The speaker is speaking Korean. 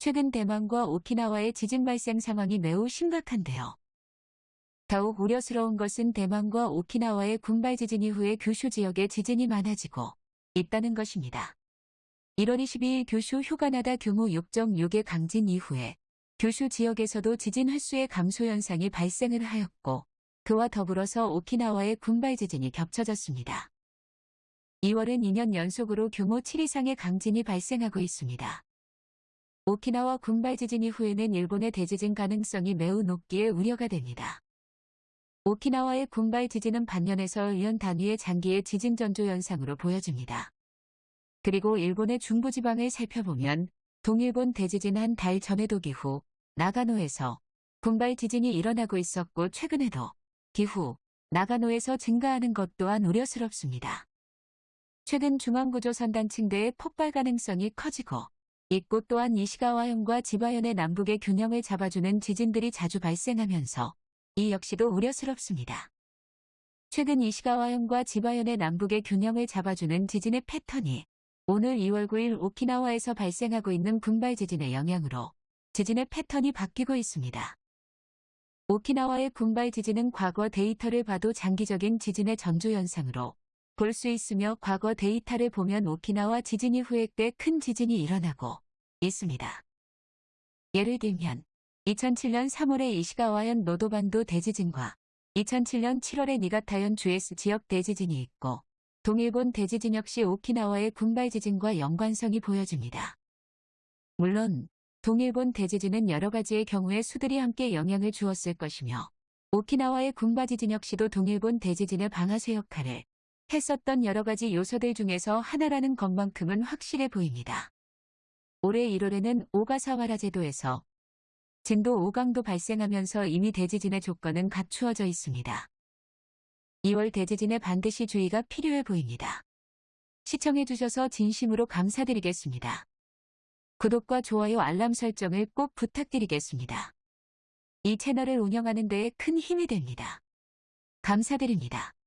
최근 대만과 오키나와의 지진 발생 상황이 매우 심각한데요. 더욱 우려스러운 것은 대만과 오키나와의 군발 지진 이후에 규슈 지역에 지진이 많아지고 있다는 것입니다. 1월 22일 규슈 휴가나다 규모 6.6의 강진 이후에 규슈 지역에서도 지진 횟수의 감소 현상이 발생을 하였고 그와 더불어서 오키나와의 군발 지진이 겹쳐졌습니다. 2월은 2년 연속으로 규모 7 이상의 강진이 발생하고 있습니다. 오키나와 군발 지진 이후에는 일본의 대지진 가능성이 매우 높기에 우려가 됩니다. 오키나와의 군발 지진은 반년에서 1년 단위의 장기의 지진 전조 현상으로 보여집니다. 그리고 일본의 중부지방을 살펴보면 동일본 대지진 한 달 전에도 기후, 나가노에서 군발 지진이 일어나고 있었고 최근에도 기후, 나가노에서 증가하는 것 또한 우려스럽습니다. 최근 중앙구조선 단 층대의 폭발 가능성이 커지고 이곳 또한 이시가와현과 지바현의 남북의 균형을 잡아주는 지진들이 자주 발생하면서 이 역시도 우려스럽습니다. 최근 이시가와현과 지바현의 남북의 균형을 잡아주는 지진의 패턴이 오늘 2월 9일 오키나와에서 발생하고 있는 군발 지진의 영향으로 지진의 패턴이 바뀌고 있습니다. 오키나와의 군발 지진은 과거 데이터를 봐도 장기적인 지진의 전조 현상으로 볼 수 있으며 과거 데이터를 보면 오키나와 지진 이후에 꽤 큰 지진이 일어나고 있습니다. 예를 들면 2007년 3월에 이시가와현 노도반도 대지진과 2007년 7월에 니가타현 주에스 지역 대지진이 있고 동일본 대지진 역시 오키나와의 군발 지진과 연관성이 보여집니다. 물론 동일본 대지진은 여러 가지의 경우에 수들이 함께 영향을 주었을 것이며 오키나와의 군발 지진 역시도 동일본 대지진의 방아쇠 역할을 했었던 여러 가지 요소들 중에서 하나라는 것만큼은 확실해 보입니다. 올해 1월에는 오가사와라 제도에서 진도 5강도 발생하면서 이미 대지진의 조건은 갖추어져 있습니다. 2월 대지진에 반드시 주의가 필요해 보입니다. 시청해주셔서 진심으로 감사드리겠습니다. 구독과 좋아요 알람 설정을 꼭 부탁드리겠습니다. 이 채널을 운영하는 데에 큰 힘이 됩니다. 감사드립니다.